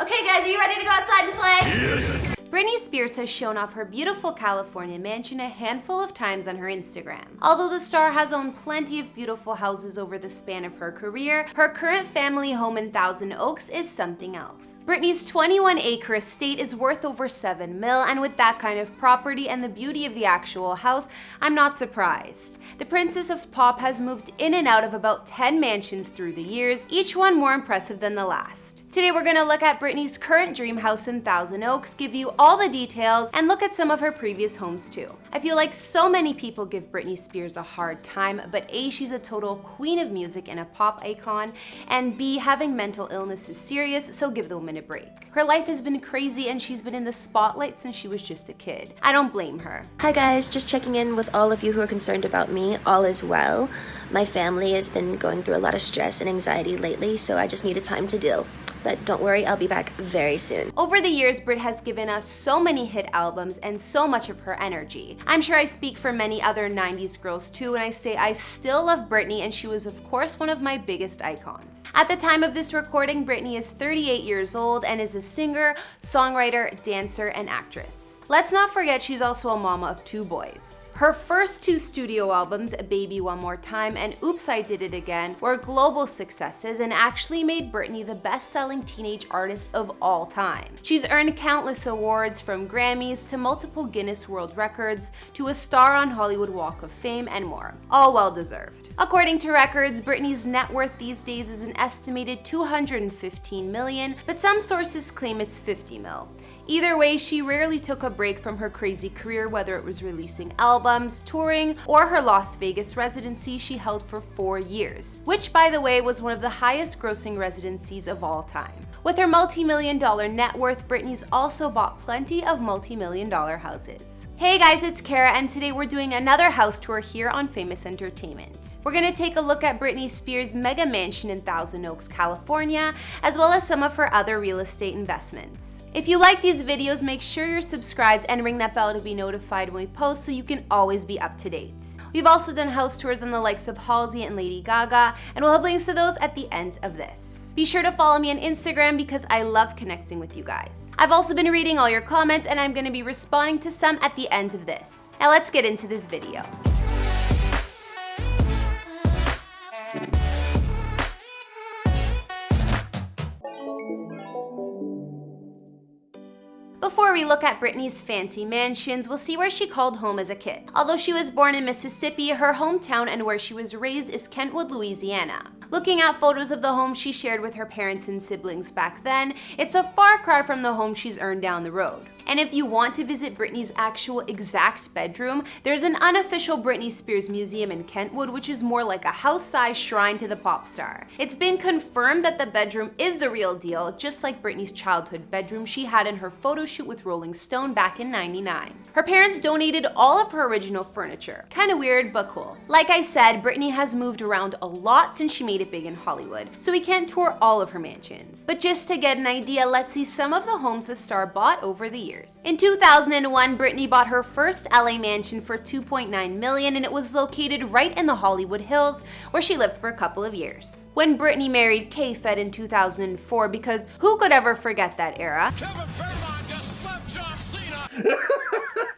Okay guys, are you ready to go outside and play? Yes! Britney Spears has shown off her beautiful California mansion a handful of times on her Instagram. Although the star has owned plenty of beautiful houses over the span of her career, her current family home in Thousand Oaks is something else. Britney's 21 acre estate is worth over 7 mil, and with that kind of property and the beauty of the actual house, I'm not surprised. The Princess of Pop has moved in and out of about 10 mansions through the years, each one more impressive than the last. Today we're gonna look at Britney's current dream house in Thousand Oaks, give you all the details, and look at some of her previous homes too. I feel like so many people give Britney Spears a hard time, but A, she's a total queen of music and a pop icon, and B, having mental illness is serious, so give the woman a break. Her life has been crazy and she's been in the spotlight since she was just a kid. I don't blame her. Hi guys, just checking in with all of you who are concerned about me. All is well. My family has been going through a lot of stress and anxiety lately, so I just needed time to deal but don't worry, I'll be back very soon. Over the years, Brit has given us so many hit albums and so much of her energy. I'm sure I speak for many other 90s girls too when I say I still love Britney and she was of course one of my biggest icons. At the time of this recording, Britney is 38 years old and is a singer, songwriter, dancer, and actress. Let's not forget she's also a mama of two boys. Her first two studio albums, Baby One More Time and Oops I Did It Again, were global successes and actually made Britney the best-selling teenage artist of all time. She's earned countless awards from Grammys to multiple Guinness World Records to a star on Hollywood Walk of Fame and more. All well deserved. According to records, Britney's net worth these days is an estimated 215 million, but some sources claim it's 50 mil. Either way, she rarely took a break from her crazy career, whether it was releasing albums, touring, or her Las Vegas residency she held for four years, which by the way was one of the highest grossing residencies of all time. With her multi-million dollar net worth, Britney's also bought plenty of multi-million dollar houses. Hey guys, it's Kara and today we're doing another house tour here on Famous Entertainment. We're gonna take a look at Britney Spears' mega mansion in Thousand Oaks, California, as well as some of her other real estate investments. If you like these videos, make sure you're subscribed and ring that bell to be notified when we post so you can always be up to date. We've also done house tours on the likes of Halsey and Lady Gaga, and we'll have links to those at the end of this. Be sure to follow me on Instagram because I love connecting with you guys. I've also been reading all your comments and I'm to be responding to some at the end of this. Now let's get into this video. Before we look at Britney's fancy mansions, we'll see where she called home as a kid. Although she was born in Mississippi, her hometown and where she was raised is Kentwood, Louisiana. Looking at photos of the home she shared with her parents and siblings back then, it's a far cry from the home she's earned down the road. And if you want to visit Britney's actual exact bedroom, there's an unofficial Britney Spears museum in Kentwood, which is more like a house-sized shrine to the pop star. It's been confirmed that the bedroom is the real deal, just like Britney's childhood bedroom she had in her photo shoot with Rolling Stone back in 99. Her parents donated all of her original furniture. Kinda weird, but cool. Like I said, Britney has moved around a lot since she made it big in Hollywood, so we can't tour all of her mansions. But just to get an idea, let's see some of the homes the star bought over the years years. In 2001, Britney bought her first LA mansion for 2.9 million and it was located right in the Hollywood Hills where she lived for a couple of years. When Britney married K-Fed in 2004 because who could ever forget that era?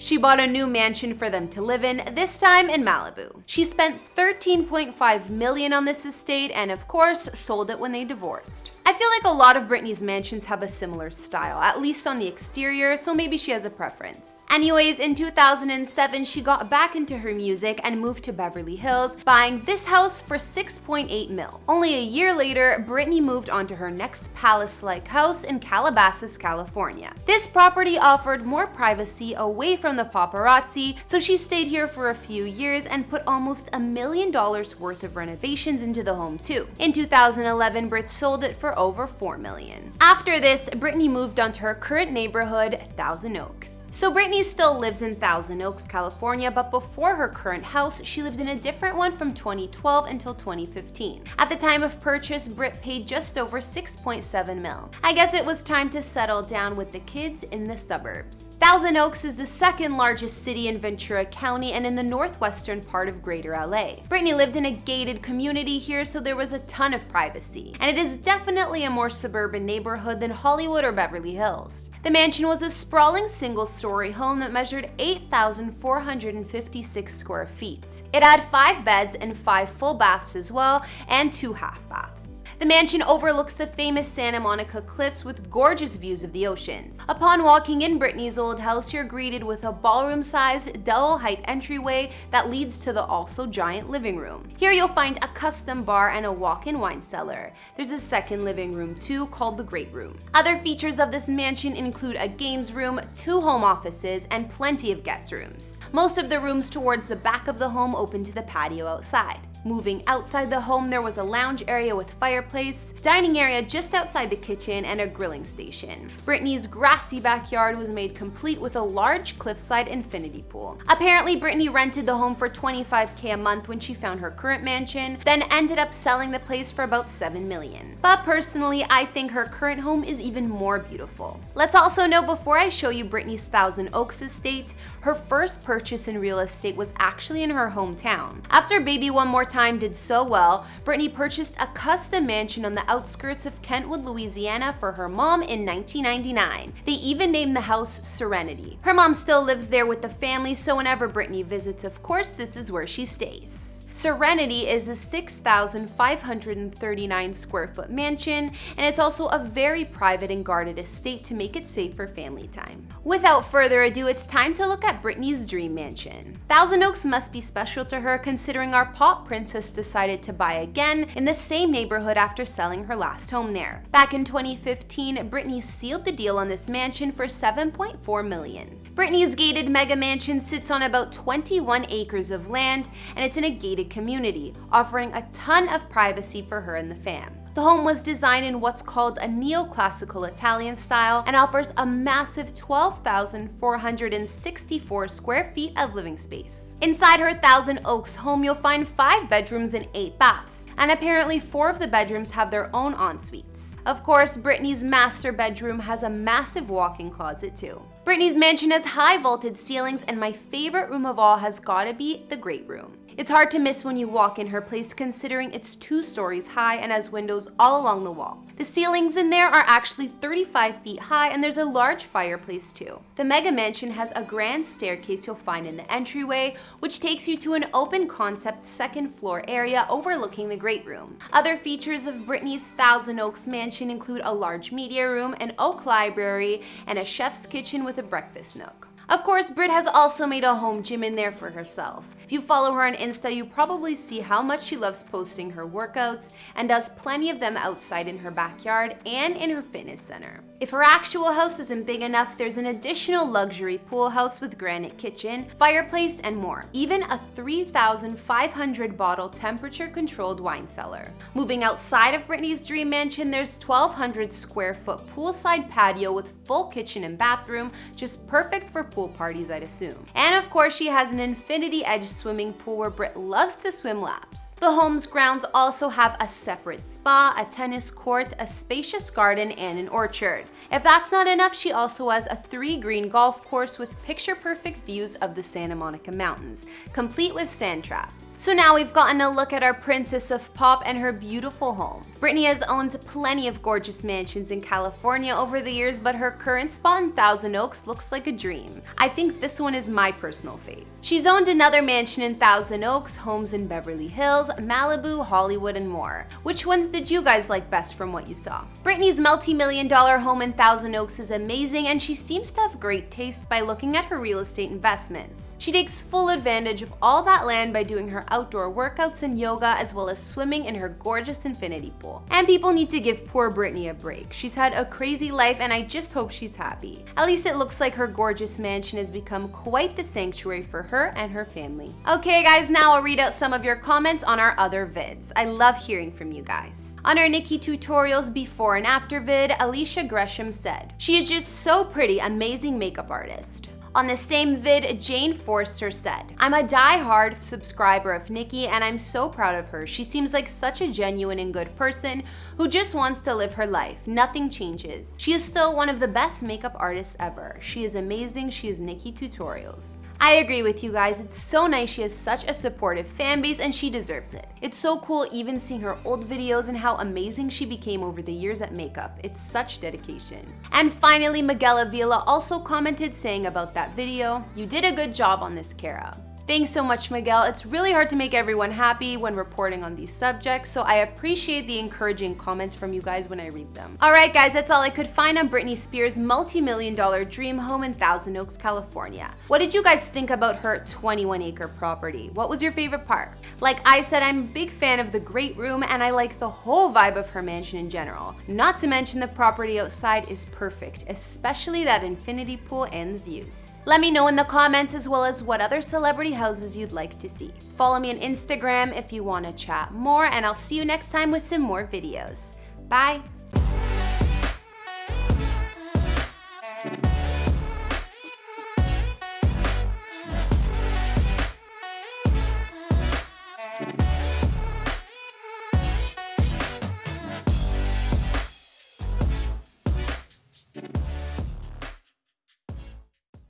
She bought a new mansion for them to live in, this time in Malibu. She spent 13.5 million on this estate and of course sold it when they divorced. Feel like a lot of Britney's mansions have a similar style, at least on the exterior, so maybe she has a preference. Anyways, in 2007, she got back into her music and moved to Beverly Hills, buying this house for 6.8 mil. Only a year later, Britney moved on to her next palace-like house in Calabasas, California. This property offered more privacy away from the paparazzi, so she stayed here for a few years and put almost a million dollars worth of renovations into the home too. In 2011, Brit sold it for over 4 million. After this, Britney moved on to her current neighborhood, Thousand Oaks. So Britney still lives in Thousand Oaks, California, but before her current house, she lived in a different one from 2012 until 2015. At the time of purchase, Britt paid just over 6.7 mil. I guess it was time to settle down with the kids in the suburbs. Thousand Oaks is the second largest city in Ventura County and in the northwestern part of Greater LA. Britney lived in a gated community here, so there was a ton of privacy. And it is definitely a more suburban neighborhood than Hollywood or Beverly Hills. The mansion was a sprawling single-story home that measured 8,456 square feet. It had five beds and five full baths as well, and two half baths. The mansion overlooks the famous Santa Monica Cliffs with gorgeous views of the oceans. Upon walking in Britney's old house, you're greeted with a ballroom-sized, double-height entryway that leads to the also giant living room. Here you'll find a custom bar and a walk-in wine cellar. There's a second living room too, called the Great Room. Other features of this mansion include a games room, two home offices, and plenty of guest rooms. Most of the rooms towards the back of the home open to the patio outside. Moving outside the home, there was a lounge area with fireplace, dining area just outside the kitchen, and a grilling station. Britney's grassy backyard was made complete with a large cliffside infinity pool. Apparently, Britney rented the home for 25k a month when she found her current mansion, then ended up selling the place for about 7 million. But personally, I think her current home is even more beautiful. Let's also know before I show you Britney's Thousand Oaks estate, her first purchase in real estate was actually in her hometown. After Baby One More Time did so well, Britney purchased a custom mansion on the outskirts of Kentwood, Louisiana for her mom in 1999. They even named the house Serenity. Her mom still lives there with the family, so whenever Britney visits, of course, this is where she stays. Serenity is a 6,539 square foot mansion, and it's also a very private and guarded estate to make it safe for family time. Without further ado, it's time to look at Britney's dream mansion. Thousand Oaks must be special to her considering our pop princess decided to buy again in the same neighborhood after selling her last home there. Back in 2015, Britney sealed the deal on this mansion for 7.4 million. Britney's gated mega mansion sits on about 21 acres of land and it's in a gated community, offering a ton of privacy for her and the fam. The home was designed in what's called a neoclassical Italian style and offers a massive 12,464 square feet of living space. Inside her Thousand Oaks home, you'll find five bedrooms and eight baths, and apparently four of the bedrooms have their own en-suites. Of course, Britney's master bedroom has a massive walk-in closet too. Britney's mansion has high vaulted ceilings and my favorite room of all has gotta be the great room. It's hard to miss when you walk in her place considering it's two stories high and has windows all along the wall. The ceilings in there are actually 35 feet high and there's a large fireplace too. The mega mansion has a grand staircase you'll find in the entryway, which takes you to an open concept second floor area overlooking the great room. Other features of Britney's Thousand Oaks mansion include a large media room, an oak library, and a chef's kitchen with a breakfast nook. Of course, Brit has also made a home gym in there for herself. If you follow her on Insta, you probably see how much she loves posting her workouts and does plenty of them outside in her backyard and in her fitness center. If her actual house isn't big enough, there's an additional luxury pool house with granite kitchen, fireplace, and more. Even a 3,500 bottle temperature controlled wine cellar. Moving outside of Britney's dream mansion, there's 1,200 square foot poolside patio with full kitchen and bathroom, just perfect for pool parties I'd assume. And of course she has an infinity edge swimming pool where Britt loves to swim laps. The home's grounds also have a separate spa, a tennis court, a spacious garden, and an orchard. If that's not enough, she also has a three green golf course with picture perfect views of the Santa Monica Mountains, complete with sand traps. So now we've gotten a look at our princess of pop and her beautiful home. Britney has owned plenty of gorgeous mansions in California over the years, but her current spot in Thousand Oaks looks like a dream. I think this one is my personal fave. She's owned another mansion in Thousand Oaks, homes in Beverly Hills, Malibu, Hollywood, and more. Which ones did you guys like best from what you saw? Britney's multi-million dollar home in Thousand Oaks is amazing and she seems to have great taste by looking at her real estate investments. She takes full advantage of all that land by doing her outdoor workouts and yoga as well as swimming in her gorgeous infinity pool. And people need to give poor Britney a break. She's had a crazy life and I just hope she's happy. At least it looks like her gorgeous mansion has become quite the sanctuary for her and her family. Okay guys, now I'll read out some of your comments on our other vids. I love hearing from you guys. On our NikkieTutorials before and after vid, Alicia Gresham said, She is just so pretty, amazing makeup artist. On the same vid, Jane Forster said, I'm a die-hard subscriber of Nikki and I'm so proud of her. She seems like such a genuine and good person who just wants to live her life. Nothing changes. She is still one of the best makeup artists ever. She is amazing. She is NikkieTutorials. I agree with you guys, it's so nice she has such a supportive fan base and she deserves it. It's so cool even seeing her old videos and how amazing she became over the years at makeup. It's such dedication. And finally, Miguel Avila also commented saying about that video, you did a good job on this, Kara. Thanks so much, Miguel. It's really hard to make everyone happy when reporting on these subjects, so I appreciate the encouraging comments from you guys when I read them. Alright guys, that's all I could find on Britney Spears' multi-million dollar dream home in Thousand Oaks, California. What did you guys think about her 21 acre property? What was your favorite part? Like I said, I'm a big fan of the great room and I like the whole vibe of her mansion in general. Not to mention the property outside is perfect, especially that infinity pool and the views. Let me know in the comments as well as what other celebrity houses you'd like to see. Follow me on Instagram if you want to chat more and I'll see you next time with some more videos. Bye!